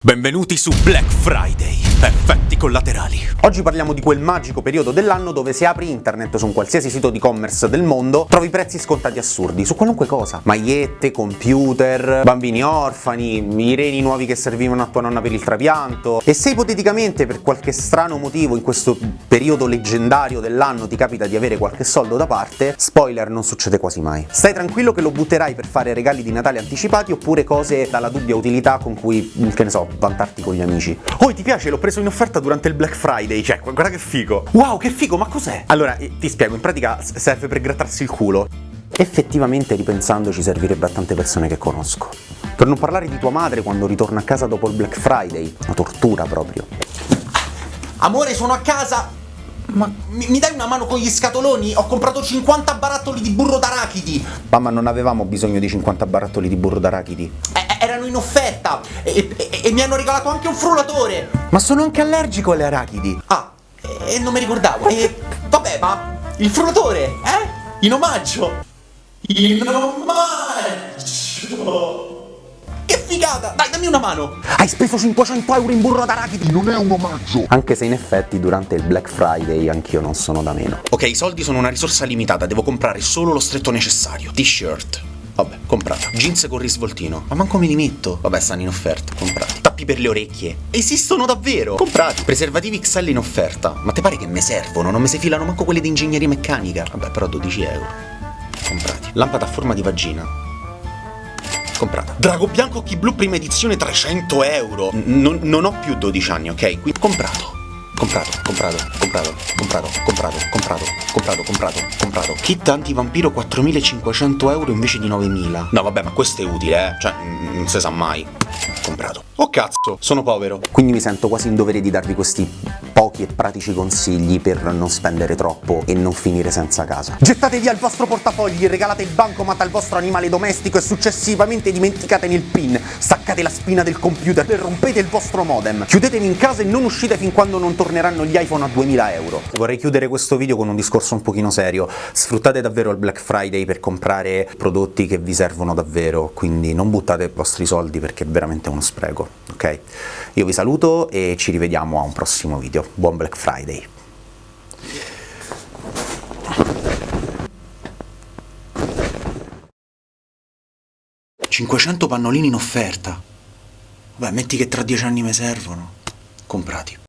Benvenuti su Black Friday, effetti collaterali. Oggi parliamo di quel magico periodo dell'anno dove se apri internet su un qualsiasi sito di commerce del mondo trovi prezzi scontati assurdi su qualunque cosa. Magliette, computer, bambini orfani, i reni nuovi che servivano a tua nonna per il trapianto. E se ipoteticamente per qualche strano motivo in questo periodo leggendario dell'anno ti capita di avere qualche soldo da parte, spoiler non succede quasi mai. Stai tranquillo che lo butterai per fare regali di Natale anticipati oppure cose dalla dubbia utilità con cui, che ne so, vantarti con gli amici. Oh, ti piace? L'ho preso in offerta durante il Black Friday, cioè, guarda che figo. Wow, che figo, ma cos'è? Allora, ti spiego, in pratica serve per grattarsi il culo. Effettivamente, ripensandoci, servirebbe a tante persone che conosco. Per non parlare di tua madre quando ritorna a casa dopo il Black Friday, una tortura proprio. Amore, sono a casa! Ma mi, mi, dai una mano con gli scatoloni? Ho comprato 50 barattoli di burro d'arachidi! Mamma, non avevamo bisogno di 50 barattoli di burro d'arachidi. Eh, erano in offerta e, e, e, mi hanno regalato anche un frullatore. Ma sono anche allergico alle arachidi. Ah, e non mi ricordavo. E vabbè, ma il frullatore, eh? In omaggio. In omaggio. Che figata! Dai, dammi una mano! Hai speso 500 euro in burro d'arachidi! Non è un omaggio! Anche se in effetti durante il Black Friday anch'io non sono da meno. Ok, i soldi sono una risorsa limitata, devo comprare solo lo stretto necessario. T-shirt, comprata. Jeans con risvoltino. Ma manco me li metto. Vabbè, stanno in offerta. Comprati. Tappi per le orecchie. Esistono davvero. Comprati. Preservativi XL in offerta. Ma te pare che me servono? Non mi si filano manco quelli di ingegneria meccanica. Vabbè, però 12 euro. Comprati. Lampada a forma di vagina. Comprata. Drago bianco occhi blu prima edizione 300 euro. N non ho più 12 anni, ok? Quindi comprato comprato, comprato, comprato, comprato, comprato, comprato, comprado, comprato, comprato. Kit antivampiro 4500 euro invece di 9000. No vabbè, ma questo è utile, eh. Cioè, non si sa mai. Comprato. Oh cazzo, sono povero. Quindi mi sento quasi in dovere di darvi questi e pratici consigli per non spendere troppo e non finire senza casa. Gettate via il vostro portafogli, regalate il bancomat al vostro animale domestico e successivamente dimenticatene il pin, staccate la spina del computer e rompete il vostro modem. Chiudetevi in casa e non uscite fin quando non torneranno gli iPhone a 2000 euro. Vorrei chiudere questo video con un discorso un pochino serio. Sfruttate davvero il Black Friday per comprare prodotti che vi servono davvero, quindi non buttate i vostri soldi perché è veramente uno spreco ok? Io vi saluto e ci rivediamo a un prossimo video. Buon Black Friday! «500 pannolini in offerta! Beh, metti che tra dieci anni mi servono. Comprati.